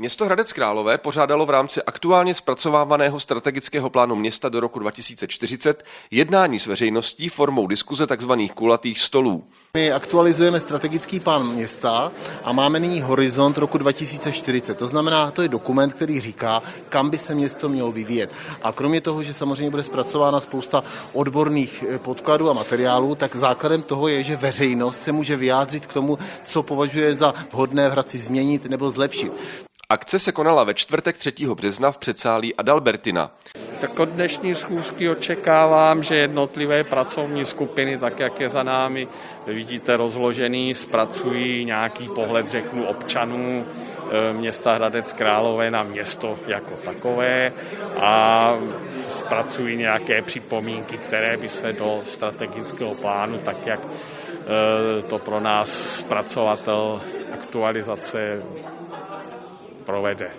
Město Hradec Králové pořádalo v rámci aktuálně zpracovávaného strategického plánu města do roku 2040 jednání s veřejností formou diskuze tzv. kulatých stolů. My aktualizujeme strategický plán města a máme nyní horizont roku 2040. To znamená, to je dokument, který říká, kam by se město mělo vyvíjet. A kromě toho, že samozřejmě bude zpracována spousta odborných eh, podkladů a materiálů, tak základem toho je, že veřejnost se může vyjádřit k tomu, co považuje za vhodné v Hradci změnit nebo zlepšit. Akce se konala ve čtvrtek 3. března v předsálí Adalbertina. Tak od dnešní schůzky očekávám, že jednotlivé pracovní skupiny, tak jak je za námi, vidíte rozložený, zpracují nějaký pohled, řeknu, občanů eh, města Hradec Králové na město jako takové a zpracují nějaké připomínky, které by se do strategického plánu, tak jak eh, to pro nás zpracovatel aktualizace provede.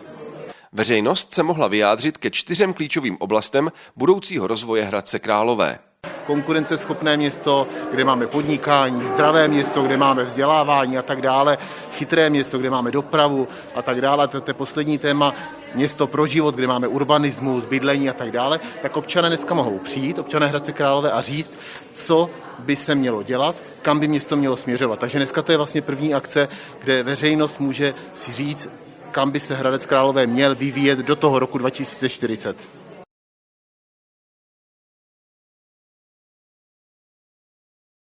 Veřejnost se mohla vyjádřit ke čtyřem klíčovým oblastem budoucího rozvoje Hradce Králové konkurenceschopné město, kde máme podnikání, zdravé město, kde máme vzdělávání a tak dále, chytré město, kde máme dopravu a tak dále. To je poslední téma, město pro život, kde máme urbanismus, bydlení a tak dále, tak občané dneska mohou přijít, občané Hradce Králové a říct, co by se mělo dělat, kam by město mělo směřovat. Takže dneska to je vlastně první akce, kde veřejnost může si říct, kam by se Hradec Králové měl vyvíjet do toho roku 2040.